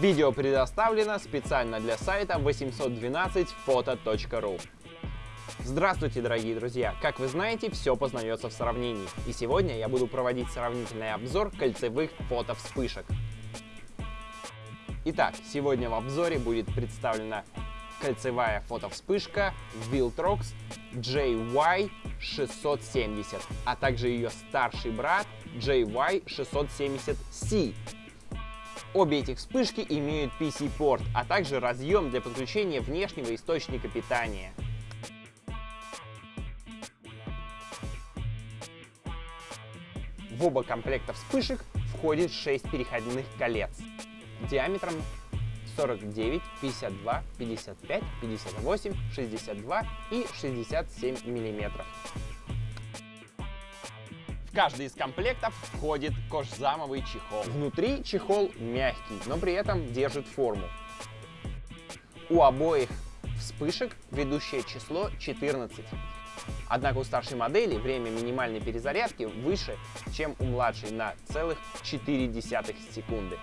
Видео предоставлено специально для сайта 812photo.ru. Здравствуйте, дорогие друзья! Как вы знаете, все познается в сравнении. И сегодня я буду проводить сравнительный обзор кольцевых фото-вспышек. Итак, сегодня в обзоре будет представлена кольцевая фотовспышка Viltrox JY670, а также ее старший брат JY670C. Обе этих вспышки имеют PC-порт, а также разъем для подключения внешнего источника питания. В оба комплекта вспышек входит 6 переходных колец диаметром 49, 52, 55, 58, 62 и 67 миллиметров. Каждый из комплектов входит кожзамовый чехол. Внутри чехол мягкий, но при этом держит форму. У обоих вспышек ведущее число 14. Однако у старшей модели время минимальной перезарядки выше, чем у младшей на целых 0,4 секунды.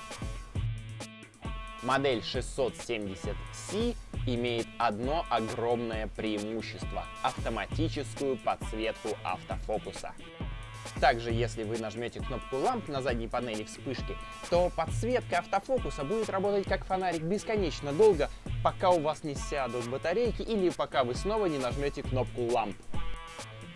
Модель 670C имеет одно огромное преимущество – автоматическую подсветку автофокуса. Также, если вы нажмете кнопку ламп на задней панели вспышки, то подсветка автофокуса будет работать как фонарик бесконечно долго, пока у вас не сядут батарейки или пока вы снова не нажмете кнопку ламп.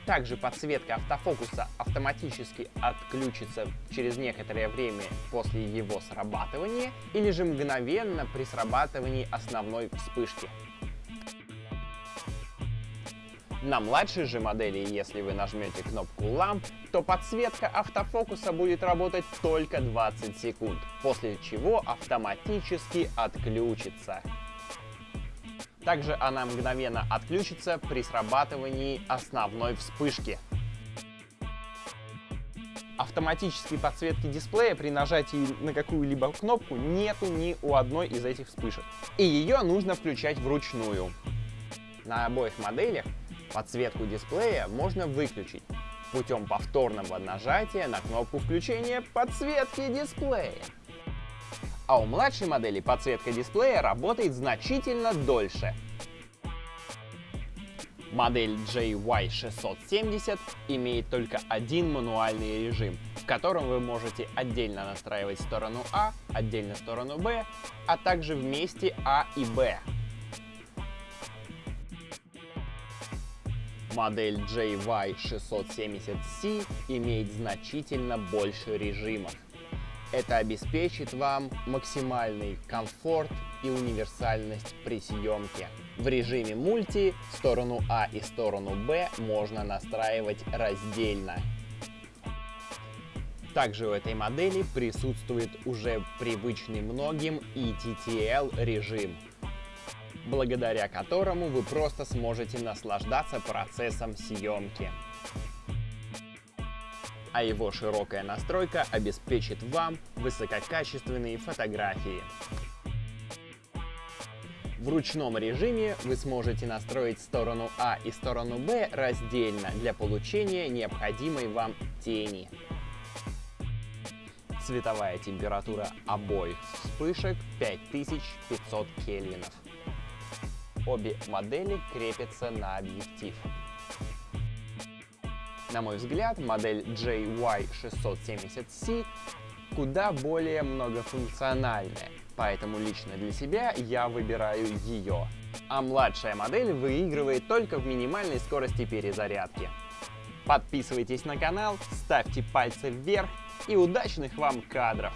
Также подсветка автофокуса автоматически отключится через некоторое время после его срабатывания или же мгновенно при срабатывании основной вспышки. На младшей же модели, если вы нажмете кнопку ламп, то подсветка автофокуса будет работать только 20 секунд, после чего автоматически отключится. Также она мгновенно отключится при срабатывании основной вспышки. Автоматической подсветки дисплея при нажатии на какую-либо кнопку нету ни у одной из этих вспышек. И ее нужно включать вручную. На обоих моделях подсветку дисплея можно выключить путем повторного нажатия на кнопку включения подсветки дисплея а у младшей модели подсветка дисплея работает значительно дольше. Модель JY670 имеет только один мануальный режим, в котором вы можете отдельно настраивать сторону А, отдельно сторону Б, а также вместе А и Б. Модель JY670C имеет значительно больше режимов. Это обеспечит вам максимальный комфорт и универсальность при съемке. В режиме мульти сторону А и сторону Б можно настраивать раздельно. Также у этой модели присутствует уже привычный многим ETTL режим, благодаря которому вы просто сможете наслаждаться процессом съемки а его широкая настройка обеспечит вам высококачественные фотографии. В ручном режиме вы сможете настроить сторону А и сторону Б раздельно для получения необходимой вам тени. Цветовая температура обоих вспышек 5500 кельвинов. Обе модели крепятся на объектив. На мой взгляд, модель JY670C куда более многофункциональная, поэтому лично для себя я выбираю ее. А младшая модель выигрывает только в минимальной скорости перезарядки. Подписывайтесь на канал, ставьте пальцы вверх и удачных вам кадров!